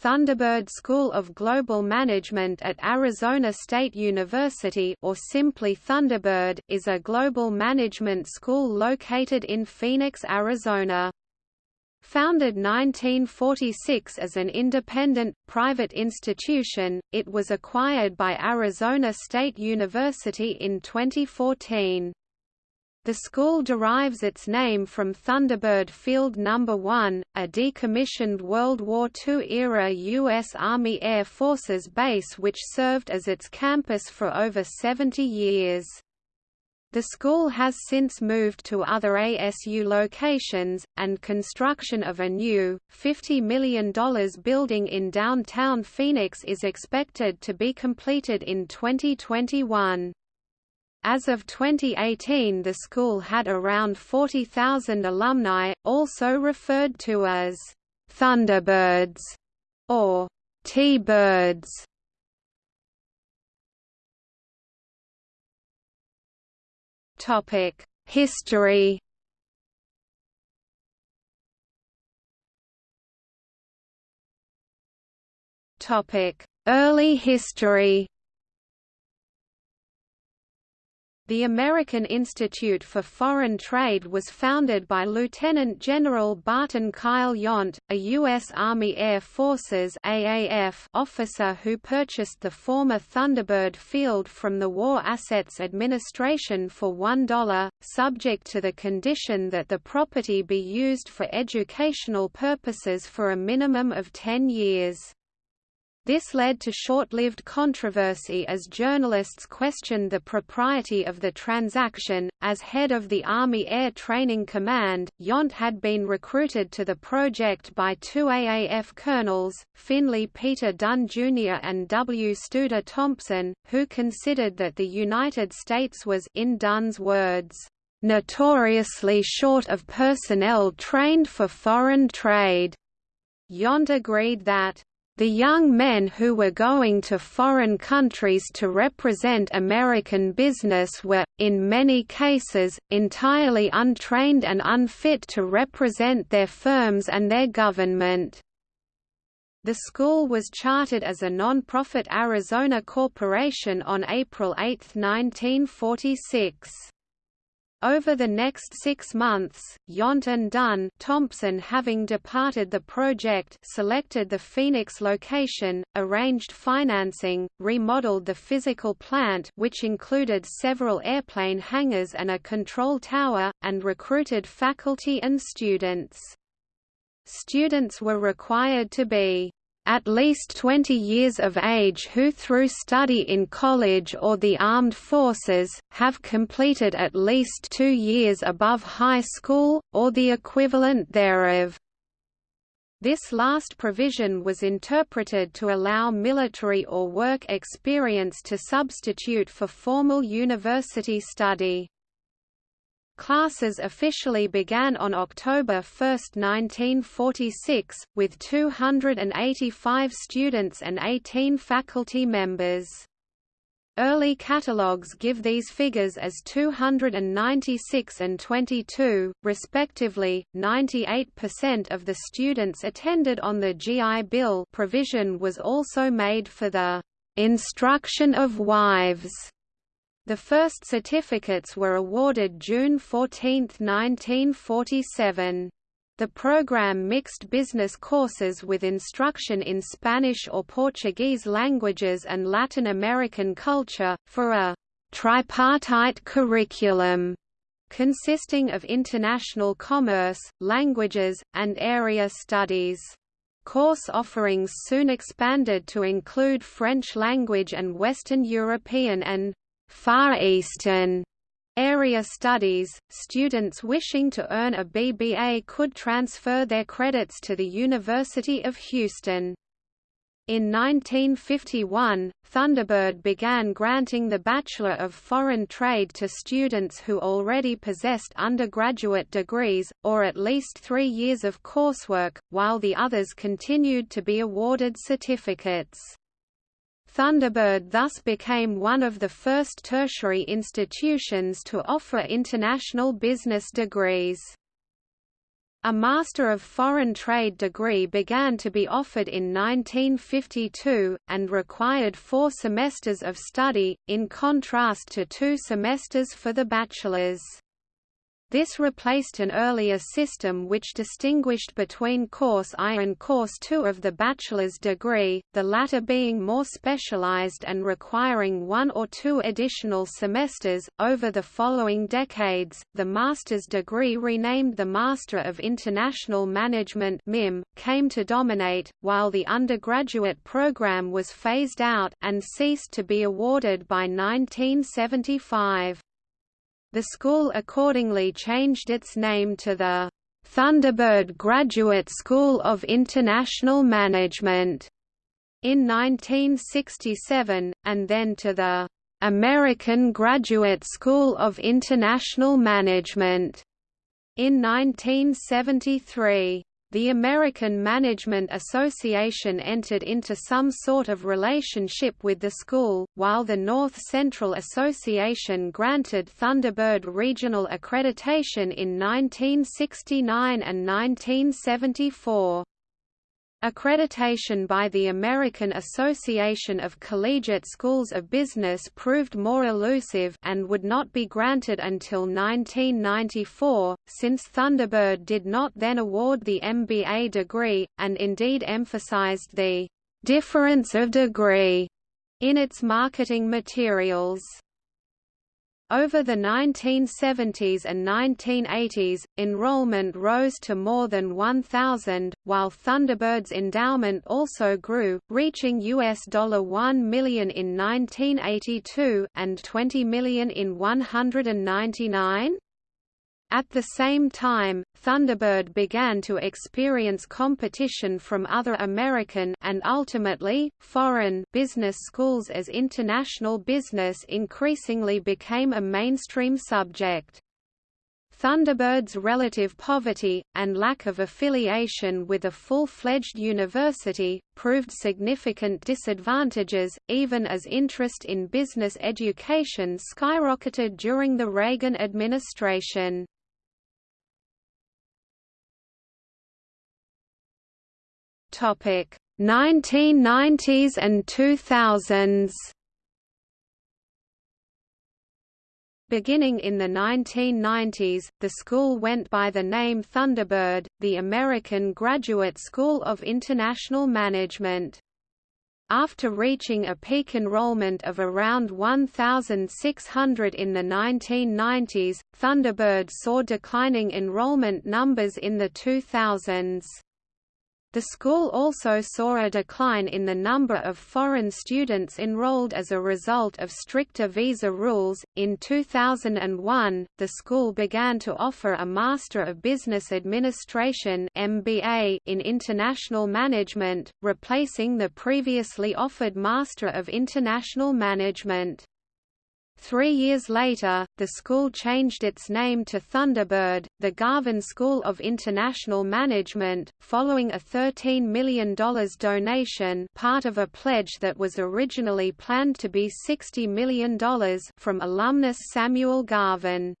Thunderbird School of Global Management at Arizona State University or simply Thunderbird is a global management school located in Phoenix, Arizona. Founded 1946 as an independent, private institution, it was acquired by Arizona State University in 2014. The school derives its name from Thunderbird Field No. 1, a decommissioned World War II-era U.S. Army Air Forces base which served as its campus for over 70 years. The school has since moved to other ASU locations, and construction of a new, $50 million building in downtown Phoenix is expected to be completed in 2021. As of 2018 the school had around 40,000 alumni, also referred to as Thunderbirds or T-Birds. Topic History Early history The American Institute for Foreign Trade was founded by Lieutenant General Barton Kyle Yount, a U.S. Army Air Forces AAF officer who purchased the former Thunderbird Field from the War Assets Administration for $1, subject to the condition that the property be used for educational purposes for a minimum of 10 years. This led to short-lived controversy as journalists questioned the propriety of the transaction. As head of the Army Air Training Command, Yount had been recruited to the project by two AAF colonels, Finley Peter Dunne Jr. and W. Studer Thompson, who considered that the United States was, in Dunne's words, notoriously short of personnel trained for foreign trade. Yount agreed that the young men who were going to foreign countries to represent American business were, in many cases, entirely untrained and unfit to represent their firms and their government. The school was chartered as a non-profit Arizona corporation on April 8, 1946. Over the next six months, Yount and Dunne Thompson having departed the project selected the Phoenix location, arranged financing, remodeled the physical plant which included several airplane hangars and a control tower, and recruited faculty and students. Students were required to be at least 20 years of age who through study in college or the armed forces, have completed at least two years above high school, or the equivalent thereof. This last provision was interpreted to allow military or work experience to substitute for formal university study. Classes officially began on October 1, 1946, with 285 students and 18 faculty members. Early catalogues give these figures as 296 and 22, respectively. 98% of the students attended on the GI Bill provision was also made for the instruction of wives the first certificates were awarded June 14, 1947. The program mixed business courses with instruction in Spanish or Portuguese languages and Latin American culture, for a tripartite curriculum consisting of international commerce, languages, and area studies. Course offerings soon expanded to include French language and Western European and Far Eastern area studies, students wishing to earn a BBA could transfer their credits to the University of Houston. In 1951, Thunderbird began granting the Bachelor of Foreign Trade to students who already possessed undergraduate degrees, or at least three years of coursework, while the others continued to be awarded certificates. Thunderbird thus became one of the first tertiary institutions to offer international business degrees. A Master of Foreign Trade degree began to be offered in 1952, and required four semesters of study, in contrast to two semesters for the bachelor's. This replaced an earlier system which distinguished between Course I and Course II of the bachelor's degree, the latter being more specialized and requiring one or two additional semesters. Over the following decades, the master's degree renamed the Master of International Management (MIM) came to dominate, while the undergraduate program was phased out and ceased to be awarded by 1975. The school accordingly changed its name to the Thunderbird Graduate School of International Management in 1967, and then to the American Graduate School of International Management in 1973 the American Management Association entered into some sort of relationship with the school, while the North Central Association granted Thunderbird regional accreditation in 1969 and 1974. Accreditation by the American Association of Collegiate Schools of Business proved more elusive and would not be granted until 1994, since Thunderbird did not then award the MBA degree, and indeed emphasized the difference of degree in its marketing materials. Over the 1970s and 1980s, enrollment rose to more than 1,000, while Thunderbird's endowment also grew, reaching US $1 million in 1982 and 20 million in 199. At the same time, Thunderbird began to experience competition from other American and ultimately, foreign business schools as international business increasingly became a mainstream subject. Thunderbird's relative poverty, and lack of affiliation with a full-fledged university, proved significant disadvantages, even as interest in business education skyrocketed during the Reagan administration. Topic 1990s and 2000s. Beginning in the 1990s, the school went by the name Thunderbird, the American Graduate School of International Management. After reaching a peak enrollment of around 1,600 in the 1990s, Thunderbird saw declining enrollment numbers in the 2000s. The school also saw a decline in the number of foreign students enrolled as a result of stricter visa rules. In 2001, the school began to offer a Master of Business Administration (MBA) in International Management, replacing the previously offered Master of International Management. Three years later, the school changed its name to Thunderbird, the Garvin School of International Management, following a $13 million donation part of a pledge that was originally planned to be $60 million from alumnus Samuel Garvin.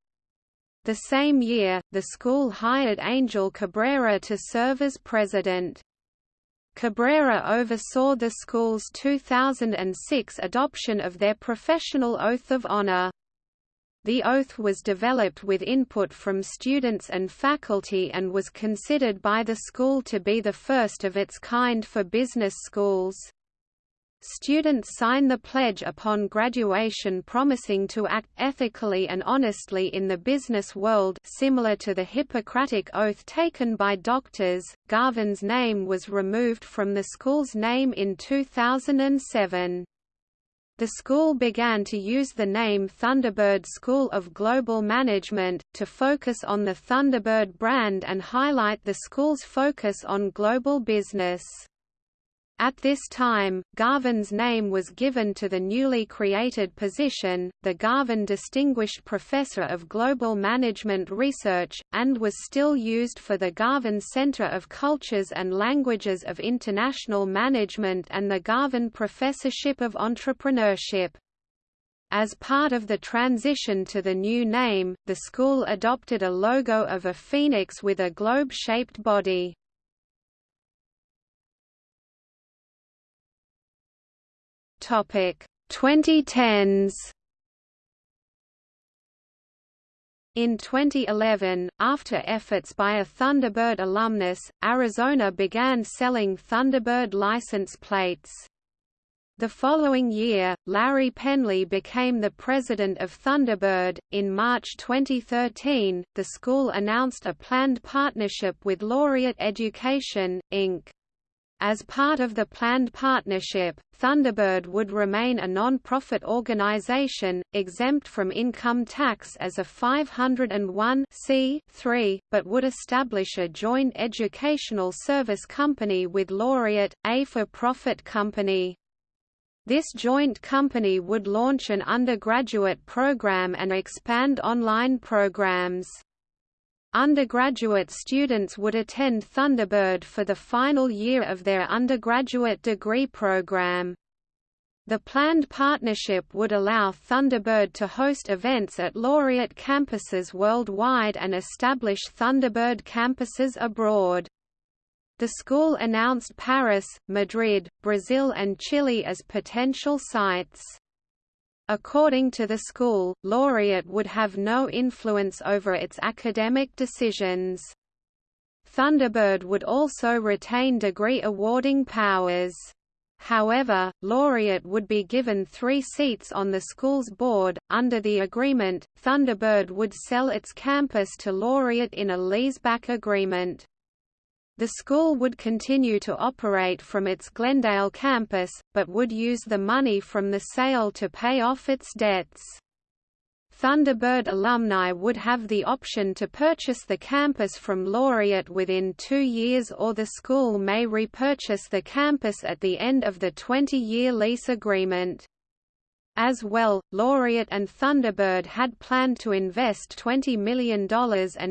The same year, the school hired Angel Cabrera to serve as president. Cabrera oversaw the school's 2006 adoption of their professional oath of honor. The oath was developed with input from students and faculty and was considered by the school to be the first of its kind for business schools. Students sign the pledge upon graduation promising to act ethically and honestly in the business world similar to the Hippocratic Oath taken by doctors. Garvin's name was removed from the school's name in 2007. The school began to use the name Thunderbird School of Global Management, to focus on the Thunderbird brand and highlight the school's focus on global business. At this time, Garvin's name was given to the newly created position, the Garvin Distinguished Professor of Global Management Research, and was still used for the Garvin Center of Cultures and Languages of International Management and the Garvin Professorship of Entrepreneurship. As part of the transition to the new name, the school adopted a logo of a phoenix with a globe-shaped body. Topic 2010s In 2011, after efforts by a Thunderbird alumnus, Arizona began selling Thunderbird license plates. The following year, Larry Penley became the president of Thunderbird. In March 2013, the school announced a planned partnership with Laureate Education, Inc. As part of the planned partnership, Thunderbird would remain a non-profit organization, exempt from income tax as a 501 but would establish a joint educational service company with Laureate, a for-profit company. This joint company would launch an undergraduate program and expand online programs. Undergraduate students would attend Thunderbird for the final year of their undergraduate degree program. The planned partnership would allow Thunderbird to host events at laureate campuses worldwide and establish Thunderbird campuses abroad. The school announced Paris, Madrid, Brazil and Chile as potential sites. According to the school, Laureate would have no influence over its academic decisions. Thunderbird would also retain degree awarding powers. However, Laureate would be given three seats on the school's board. Under the agreement, Thunderbird would sell its campus to Laureate in a leaseback agreement. The school would continue to operate from its Glendale campus, but would use the money from the sale to pay off its debts. Thunderbird alumni would have the option to purchase the campus from Laureate within two years or the school may repurchase the campus at the end of the 20-year lease agreement. As well, Laureate and Thunderbird had planned to invest $20 million and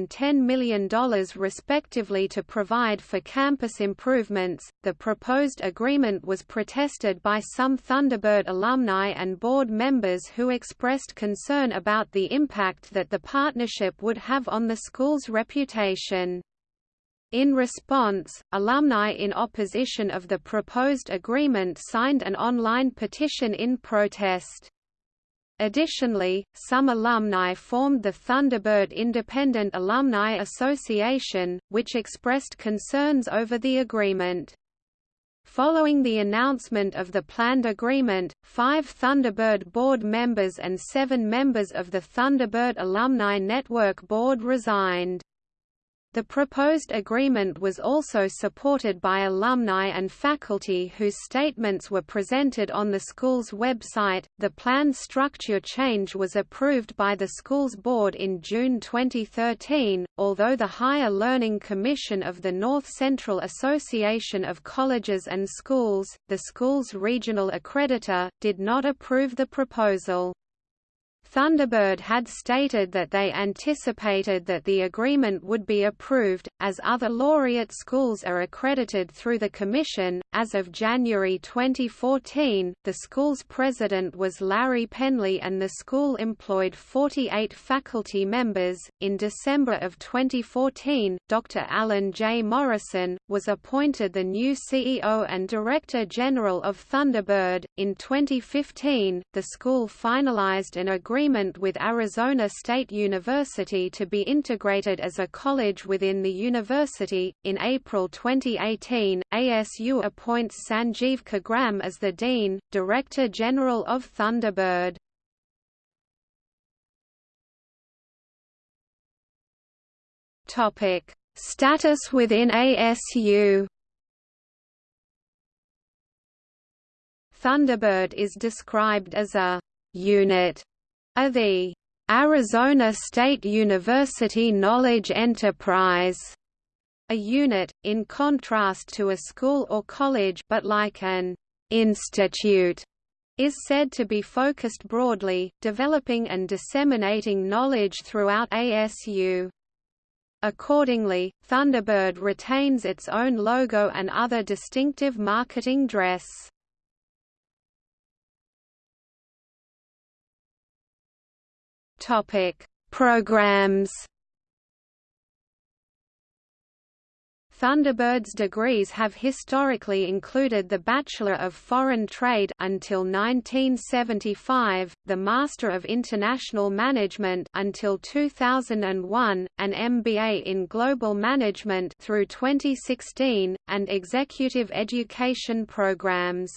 $10 million respectively to provide for campus improvements. The proposed agreement was protested by some Thunderbird alumni and board members who expressed concern about the impact that the partnership would have on the school's reputation. In response, alumni in opposition of the proposed agreement signed an online petition in protest. Additionally, some alumni formed the Thunderbird Independent Alumni Association, which expressed concerns over the agreement. Following the announcement of the planned agreement, five Thunderbird board members and seven members of the Thunderbird Alumni Network board resigned. The proposed agreement was also supported by alumni and faculty whose statements were presented on the school's website. The planned structure change was approved by the school's board in June 2013, although the Higher Learning Commission of the North Central Association of Colleges and Schools, the school's regional accreditor, did not approve the proposal. Thunderbird had stated that they anticipated that the agreement would be approved, as other laureate schools are accredited through the Commission. As of January 2014, the school's president was Larry Penley and the school employed 48 faculty members. In December of 2014, Dr. Allen J. Morrison was appointed the new CEO and Director General of Thunderbird. In 2015, the school finalized an agreement agreement with Arizona State University to be integrated as a college within the university. In April 2018, ASU appoints Sanjeev Khagram as the Dean, Director General of Thunderbird. Topic: Status within ASU. Thunderbird is described as a unit are the Arizona State University Knowledge Enterprise, a unit, in contrast to a school or college but like an institute, is said to be focused broadly, developing and disseminating knowledge throughout ASU. Accordingly, Thunderbird retains its own logo and other distinctive marketing dress. Topic: Programs Thunderbird's degrees have historically included the Bachelor of Foreign Trade until 1975, the Master of International Management until 2001, an MBA in Global Management through 2016, and Executive Education programs.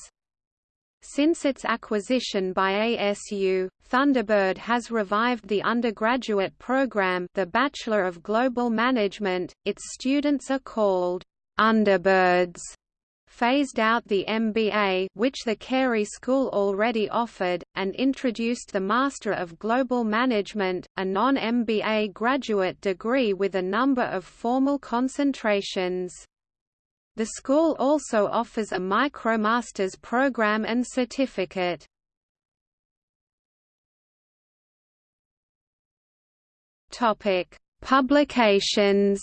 Since its acquisition by ASU, Thunderbird has revived the undergraduate program the Bachelor of Global Management, its students are called Underbirds, phased out the MBA which the Carey School already offered, and introduced the Master of Global Management, a non-MBA graduate degree with a number of formal concentrations. The school also offers a MicroMasters program and certificate. Topic: Publications.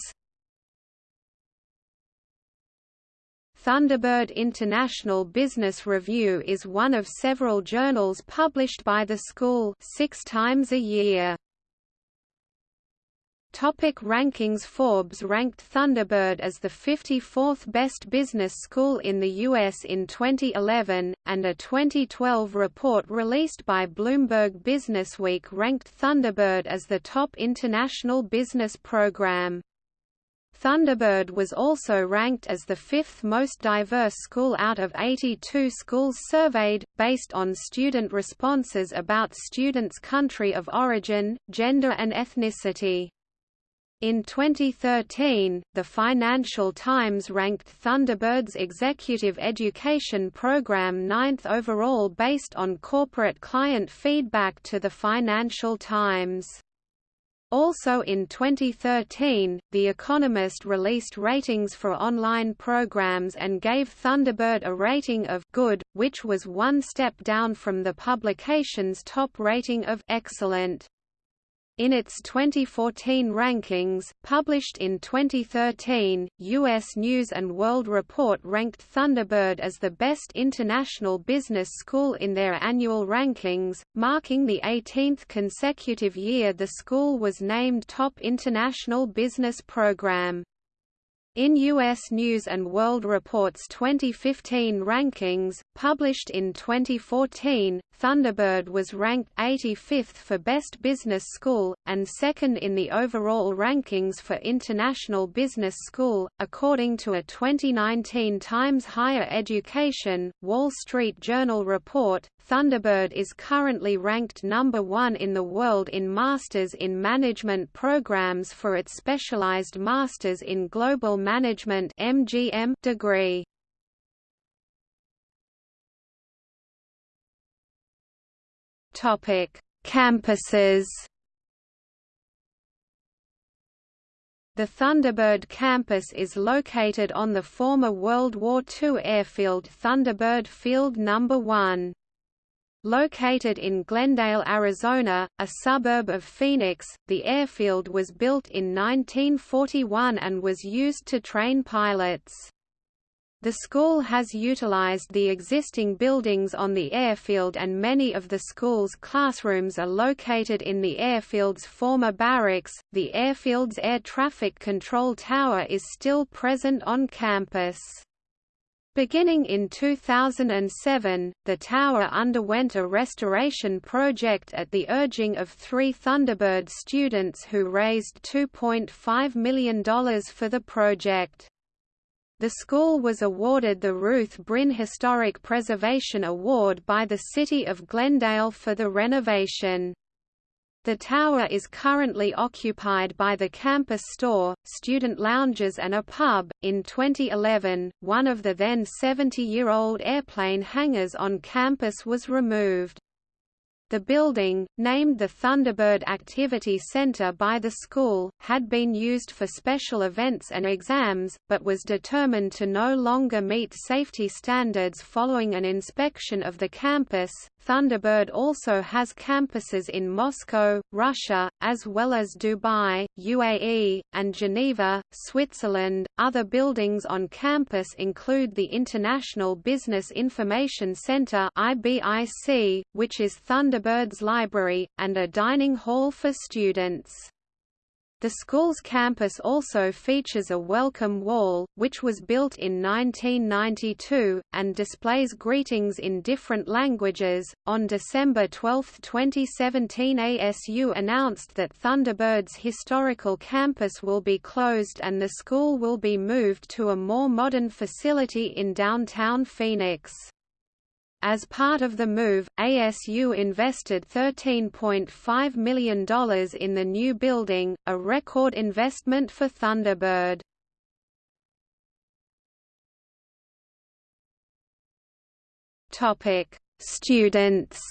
Thunderbird International Business Review is one of several journals published by the school six times a year. Topic rankings Forbes ranked Thunderbird as the 54th best business school in the U.S. in 2011, and a 2012 report released by Bloomberg Businessweek ranked Thunderbird as the top international business program. Thunderbird was also ranked as the fifth most diverse school out of 82 schools surveyed, based on student responses about students' country of origin, gender and ethnicity. In 2013, the Financial Times ranked Thunderbird's executive education program ninth overall based on corporate client feedback to the Financial Times. Also in 2013, The Economist released ratings for online programs and gave Thunderbird a rating of good, which was one step down from the publication's top rating of excellent. In its 2014 rankings, published in 2013, U.S. News & World Report ranked Thunderbird as the best international business school in their annual rankings, marking the 18th consecutive year the school was named top international business program. In U.S. News & World Report's 2015 rankings, published in 2014, Thunderbird was ranked 85th for Best Business School, and second in the overall rankings for International Business School, according to a 2019 Times Higher Education, Wall Street Journal report. Thunderbird is currently ranked number one in the world in Masters in Management programs for its specialized Masters in Global Management (MGM) degree. Topic: Campuses. The Thunderbird campus is located on the former World War II airfield Thunderbird Field No. 1. Located in Glendale, Arizona, a suburb of Phoenix, the airfield was built in 1941 and was used to train pilots. The school has utilized the existing buildings on the airfield and many of the school's classrooms are located in the airfield's former barracks. The airfield's air traffic control tower is still present on campus. Beginning in 2007, the tower underwent a restoration project at the urging of three Thunderbird students who raised $2.5 million for the project. The school was awarded the Ruth Brin Historic Preservation Award by the City of Glendale for the renovation. The tower is currently occupied by the campus store, student lounges, and a pub. In 2011, one of the then 70 year old airplane hangars on campus was removed. The building, named the Thunderbird Activity Center by the school, had been used for special events and exams, but was determined to no longer meet safety standards following an inspection of the campus. Thunderbird also has campuses in Moscow, Russia, as well as Dubai, UAE, and Geneva, Switzerland. Other buildings on campus include the International Business Information Center (IBIC), which is Thunderbird's library, and a dining hall for students. The school's campus also features a welcome wall, which was built in 1992, and displays greetings in different languages. On December 12, 2017, ASU announced that Thunderbird's historical campus will be closed and the school will be moved to a more modern facility in downtown Phoenix. As part of the move, ASU invested $13.5 million in the new building, a record investment for Thunderbird. Students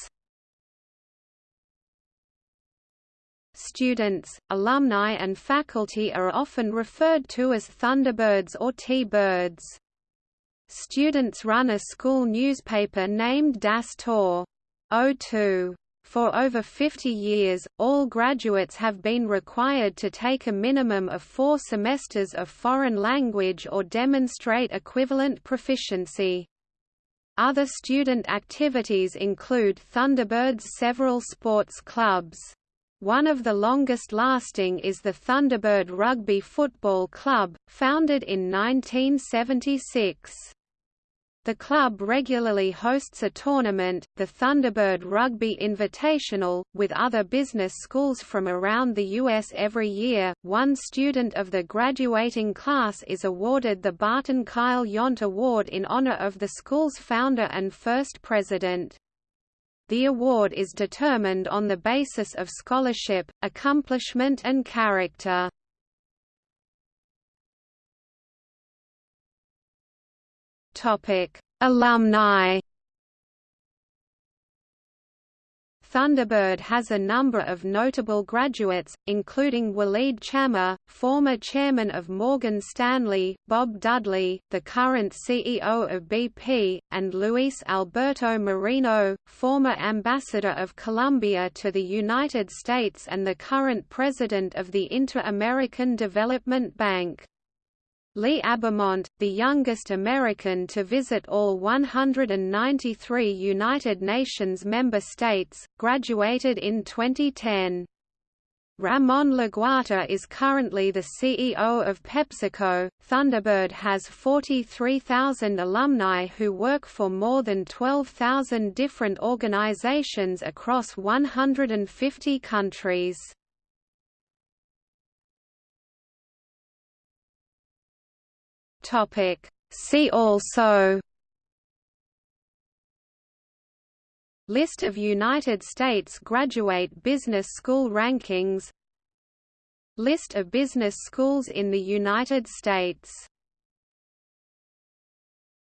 Students, alumni and faculty are often referred to as Thunderbirds or T-Birds. Students run a school newspaper named Das Tor. O2. For over 50 years, all graduates have been required to take a minimum of four semesters of foreign language or demonstrate equivalent proficiency. Other student activities include Thunderbird's several sports clubs. One of the longest lasting is the Thunderbird Rugby Football Club, founded in 1976. The club regularly hosts a tournament, the Thunderbird Rugby Invitational, with other business schools from around the U.S. every year. One student of the graduating class is awarded the Barton Kyle Yount Award in honor of the school's founder and first president. The award is determined on the basis of scholarship, accomplishment and character. Topic: Alumni. Thunderbird has a number of notable graduates, including Walid Chammah, former chairman of Morgan Stanley, Bob Dudley, the current CEO of BP, and Luis Alberto Moreno, former ambassador of Colombia to the United States and the current president of the Inter-American Development Bank. Lee Abbamonte, the youngest American to visit all 193 United Nations member states, graduated in 2010. Ramon Laguarta is currently the CEO of PepsiCo. Thunderbird has 43,000 alumni who work for more than 12,000 different organizations across 150 countries. Topic. See also List of United States graduate business school rankings List of business schools in the United States